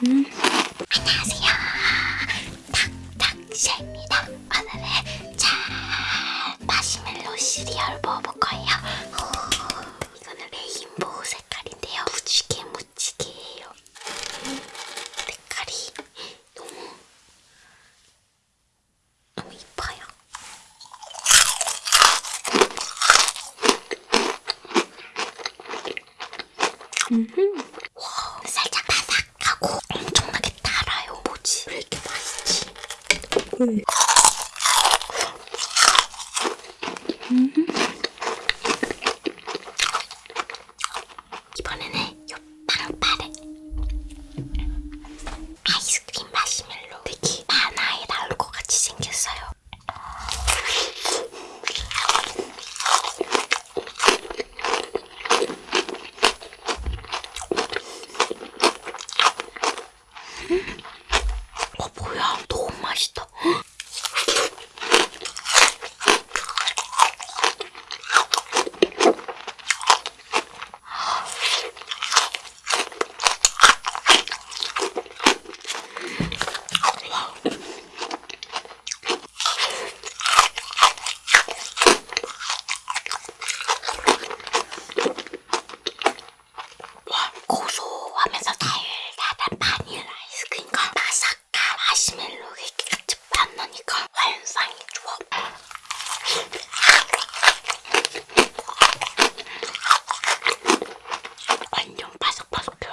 안녕하세요. 탁탁샤입니다. 오늘은 잘 마시멜로 시리얼 먹을 거예요. 이거는 레인보우 색깔인데요. 무지개 무지개예요. 색깔이 너무 너무 이뻐요. 음. 이번에는 요 빵빠레 아이스크림 마시멜로 되게 만화에 나올 것 같이 생겼어요. 어 뭐야 너무 맛있다 와 고소하면서 달달한 바닐라 아이스크림과 바삭한 마시멜로 이렇게 같이 만나니까 환상의 조합 완전 바삭바삭해요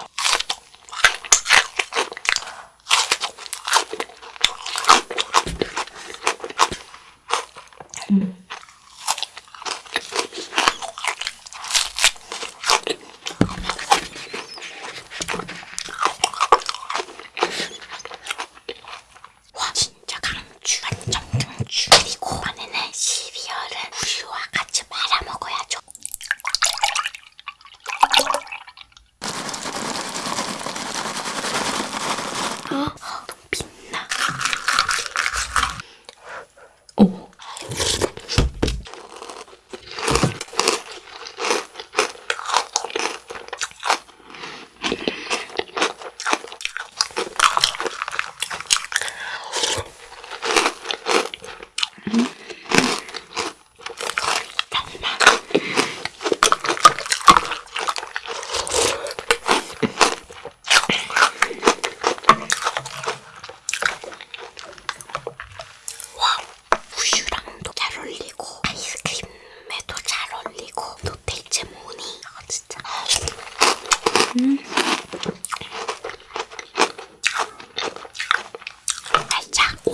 와 진짜 강추. 완전 강추. 그리고 이번에는 시리얼은 우유와 같이 말아 먹어야죠. 어, 너무 빛나 오. 와 우유랑도 잘 어울리고 아이스크림에도 잘 어울리고 노테이체 모니 아 진짜 음. 살짝